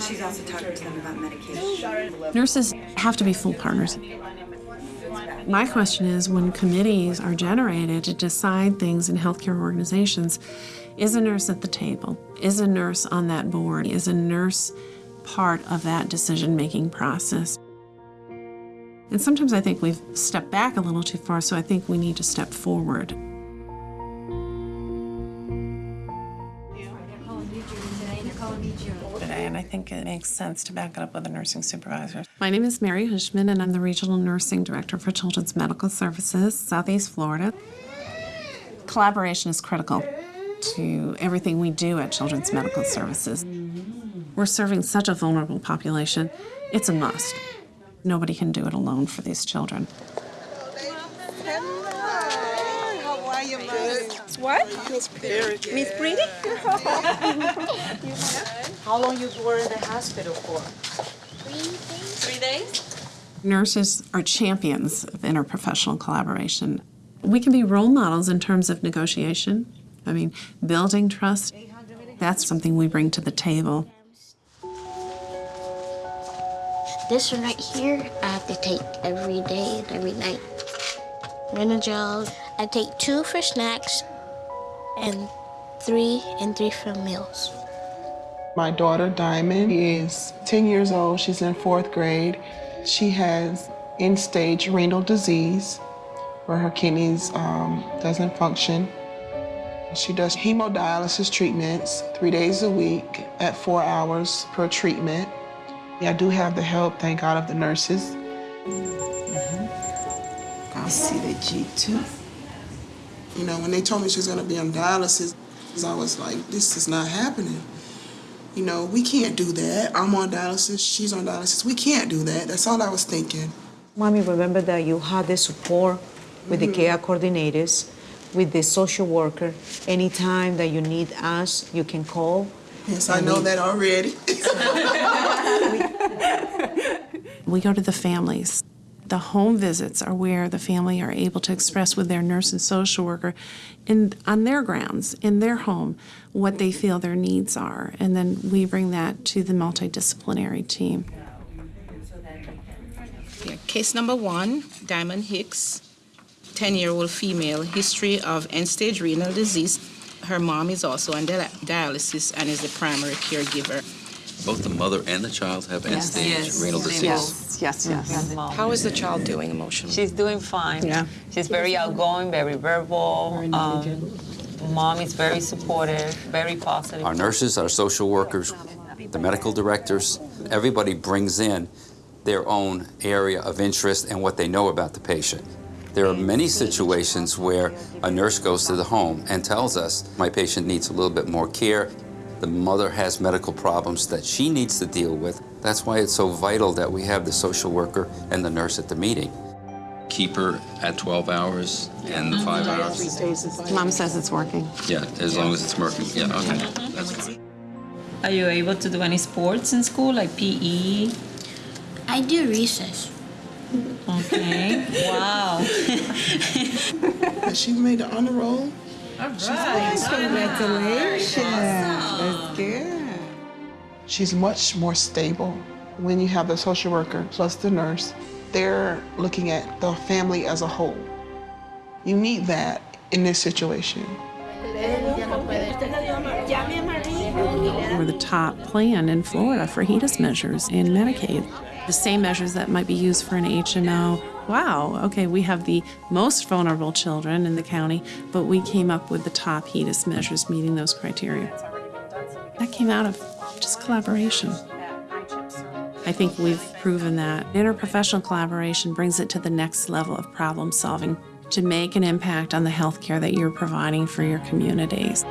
She's also talking to them about medication. Nurses have to be full partners. My question is when committees are generated to decide things in healthcare organizations, is a nurse at the table? Is a nurse on that board? Is a nurse part of that decision making process? And sometimes I think we've stepped back a little too far, so I think we need to step forward. Today, and I think it makes sense to back it up with a nursing supervisor. My name is Mary Hushman, and I'm the Regional Nursing Director for Children's Medical Services, Southeast Florida. Collaboration is critical to everything we do at Children's Medical Services. We're serving such a vulnerable population, it's a must. Nobody can do it alone for these children. How are you, What? Miss Pretty. Miss Pretty? How long you were in the hospital for? Three days? Nurses are champions of interprofessional collaboration. We can be role models in terms of negotiation. I mean, building trust, that's something we bring to the table. This one right here, I have to take every day and every night. Renagel, I take two for snacks and three and three for meals. My daughter, Diamond, is 10 years old. She's in fourth grade. She has end-stage renal disease where her kidneys um, doesn't function. She does hemodialysis treatments three days a week at four hours per treatment. I do have the help, thank God, of the nurses. I see the G2. You know, when they told me she was going to be on dialysis, I was like, this is not happening. You know, we can't do that. I'm on dialysis, she's on dialysis. We can't do that. That's all I was thinking. Mommy, remember that you had the support with the mm-hmm. care coordinators, with the social worker. Anytime that you need us, you can call. Yes, I know that already. We go to the families. The home visits are where the family are able to express with their nurse and social worker in, on their grounds, in their home, what they feel their needs are. And then we bring that to the multidisciplinary team. Yeah, case number one, Diamond Hicks, 10-year-old female, history of end-stage renal disease. Her mom is also on dialysis and is the primary caregiver. Both the mother and the child have end-stage renal disease. Yes, yes, yes. How is the child doing emotionally? She's doing fine. Yeah. She's very outgoing, very verbal. Um, mom is very supportive, very positive. Our nurses, our social workers, the medical directors, everybody brings in their own area of interest and what they know about the patient. There are many situations where a nurse goes to the home and tells us, my patient needs a little bit more care. The mother has medical problems that she needs to deal with. That's why it's so vital that we have the social worker and the nurse at the meeting. Keep her at 12 hours and the five hours. Mom says it's working. Yeah, as long as it's working. Yeah, okay. That's fine. Are you able to do any sports in school, like PE? I do recess. Okay. wow. She made the honor roll. Congratulations. That's um, good. She's much more stable when you have the social worker plus the nurse. They're looking at the family as a whole. You need that in this situation. We're the top plan in Florida for HEDIS measures in Medicaid. The same measures that might be used for an HMO. Wow, okay, we have the most vulnerable children in the county, but we came up with the top HEDIS measures meeting those criteria. That came out of just collaboration. I think we've proven that interprofessional collaboration brings it to the next level of problem solving to make an impact on the health care that you're providing for your communities.